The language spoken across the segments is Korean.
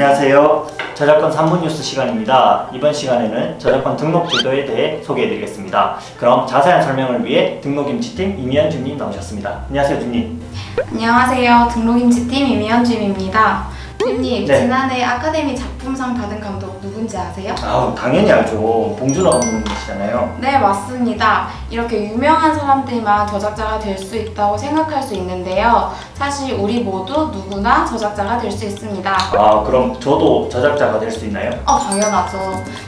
안녕하세요. 저작권 3분 뉴스 시간입니다. 이번 시간에는 저작권 등록 제도에 대해 소개해드리겠습니다. 그럼 자세한 설명을 위해 등록임치팀 이미연 주님 나오셨습니다. 안녕하세요, 주님. 안녕하세요. 등록임치팀 이미연 주임입니다. 주임님, 네. 지난해 아카데미 작품상 받은 감독 누군지 아세요? 아우, 당연히 알죠. 봉준호 감독님이시잖아요. 네, 맞습니다. 이렇게 유명한 사람들만 저작자가 될 수 있다고 생각할 수 있는데요. 사실 우리 모두 누구나 저작자가 될 수 있습니다. 아, 그럼 저도 저작자가 될 수 있나요? 어, 당연하죠.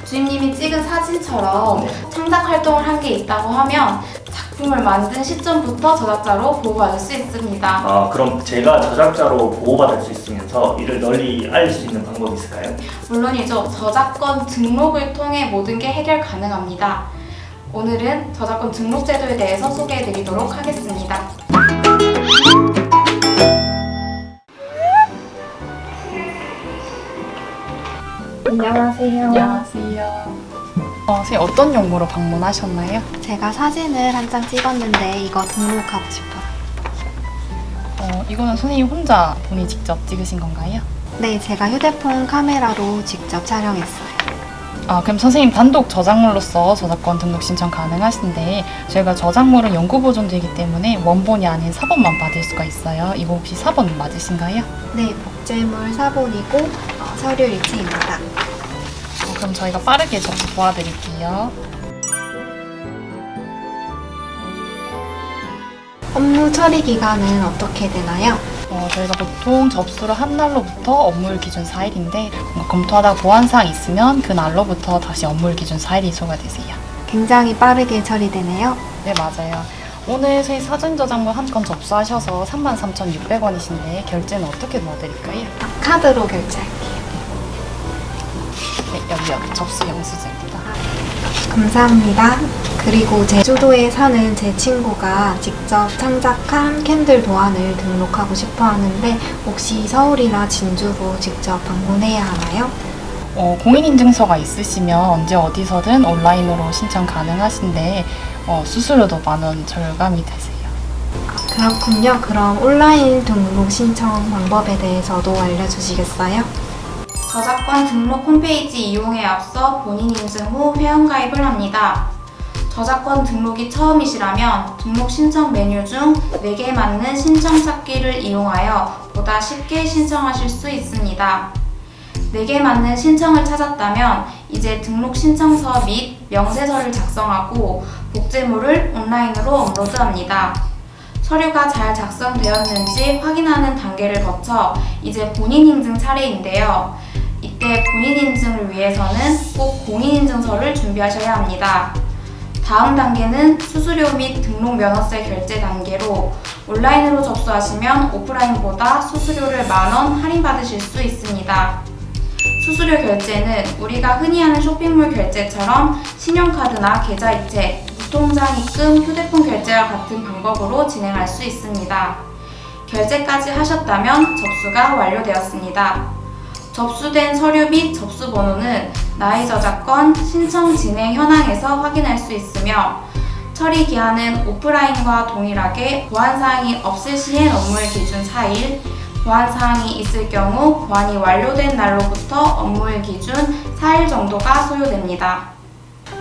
주임님이 찍은 사진처럼 네. 창작 활동을 한 게 있다고 하면 작품을 만든 시점부터 저작자로 보호받을 수 있습니다. 아, 그럼 제가 저작자로 보호받을 수 있으면서 이를 널리 알릴 수 있는 방법이 있을까요? 물론이죠. 저작권 등록을 통해 모든 게 해결 가능합니다. 오늘은 저작권 등록 제도에 대해서 소개해 드리도록 하겠습니다. 안녕하세요. 안녕하세요. 어, 선생님 어떤 용무로 방문하셨나요? 제가 사진을 한 장 찍었는데 이거 등록하고 싶어요. 어, 이거는 선생님 혼자 본인 직접 찍으신 건가요? 네, 제가 휴대폰 카메라로 직접 촬영했어요. 아, 그럼 선생님 단독 저작물로서 저작권 등록 신청 가능하신데 저희가 저작물은 영구 보존되기 때문에 원본이 아닌 사본만 받을 수가 있어요. 이거 혹시 사본 맞으신가요? 네, 복제물 사본이고 어, 서류 일치입니다. 어, 그럼 저희가 빠르게 접수 도와드릴게요. 업무 처리 기간은 어떻게 되나요? 어, 저희가 보통 접수를 한 날로부터 업무일 기준 4일인데 뭔가 검토하다 보완사항 있으면 그 날로부터 다시 업무일 기준 4일이 소가되세요. 굉장히 빠르게 처리되네요. 네, 맞아요. 오늘 저희 사진 저작물 한 건 접수하셔서 33,600원이신데 결제는 어떻게 도와드릴까요? 아, 카드로 결제할게요. 네, 여기요. 접수 영수증입니다. 감사합니다. 그리고 제주도에 사는 제 친구가 직접 창작한 캔들 도안을 등록하고 싶어 하는데 혹시 서울이나 진주로 직접 방문해야 하나요? 어, 공인인증서가 있으시면 언제 어디서든 온라인으로 신청 가능하신데 어, 수수료도 만 원 절감이 되세요. 그렇군요. 그럼 온라인 등록 신청 방법에 대해서도 알려주시겠어요? 저작권 등록 홈페이지 이용에 앞서 본인 인증 후 회원가입을 합니다. 저작권 등록이 처음이시라면 등록 신청 메뉴 중 4개 맞는 신청 찾기를 이용하여 보다 쉽게 신청하실 수 있습니다. 4개 맞는 신청을 찾았다면 이제 등록 신청서 및 명세서를 작성하고 복제물을 온라인으로 업로드합니다. 서류가 잘 작성되었는지 확인하는 단계를 거쳐 이제 본인 인증 차례인데요. 이때 본인 인증을 위해서는 꼭 공인인증서를 준비하셔야 합니다. 다음 단계는 수수료 및 등록 면허세 결제 단계로 온라인으로 접수하시면 오프라인보다 수수료를 만원 할인받으실 수 있습니다. 수수료 결제는 우리가 흔히 하는 쇼핑몰 결제처럼 신용카드나 계좌이체, 무통장 입금, 휴대폰 결제와 같은 방법으로 진행할 수 있습니다. 결제까지 하셨다면 접수가 완료되었습니다. 접수된 서류 및 접수 번호는 나의 저작권 신청 진행 현황에서 확인할 수 있으며 처리 기한은 오프라인과 동일하게 보완사항이 없을 시엔 업무일 기준 4일, 보완사항이 있을 경우 보완이 완료된 날로부터 업무일 기준 4일 정도가 소요됩니다.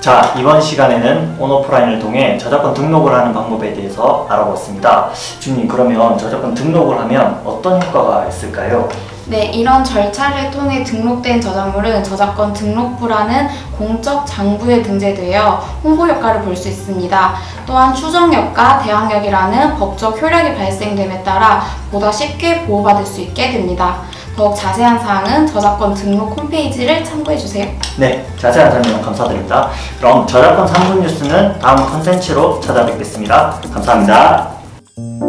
자, 이번 시간에는 온오프라인을 통해 저작권 등록을 하는 방법에 대해서 알아보았습니다. 주님, 그러면 저작권 등록을 하면 어떤 효과가 있을까요? 네, 이런 절차를 통해 등록된 저작물은 저작권 등록부라는 공적 장부에 등재되어 홍보 효과를 볼 수 있습니다. 또한 추정력과 대항력이라는 법적 효력이 발생됨에 따라 보다 쉽게 보호받을 수 있게 됩니다. 더욱 자세한 사항은 저작권 등록 홈페이지를 참고해주세요. 네, 자세한 설명 감사드립니다. 그럼 저작권 3분 뉴스는 다음 컨텐츠로 찾아뵙겠습니다. 감사합니다.